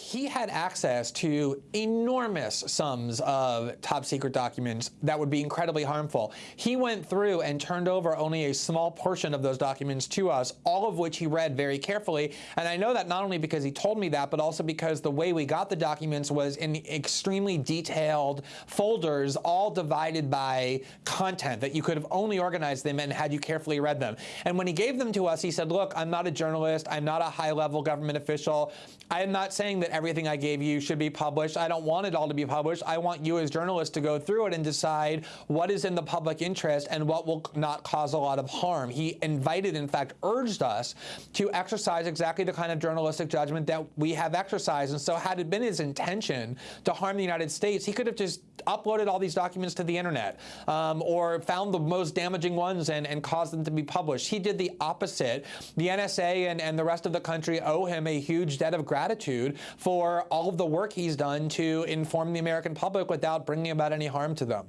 he had access to enormous sums of top secret documents that would be incredibly harmful. He went through and turned over only a small portion of those documents to us, all of which he read very carefully. And I know that not only because he told me that, but also because the way we got the documents was in extremely detailed folders, all divided by content that you could have only organized them and had you carefully read them. And when he gave them to us, he said, look, I'm not a journalist. I'm not a high level government official. I am not saying that everything I gave you should be published. I don't want it all to be published. I want you as journalists to go through it and decide what is in the public interest and what will not cause a lot of harm. He invited, in fact, urged us to exercise exactly the kind of journalistic judgment that we have exercised. And so had it been his intention to harm the United States, he could have just uploaded all these documents to the internet um, or found the most damaging ones and, and caused them to be published. He did the opposite. The NSA and, and the rest of the country owe him a huge debt of gratitude for all of the work he's done to inform the American public without bringing about any harm to them.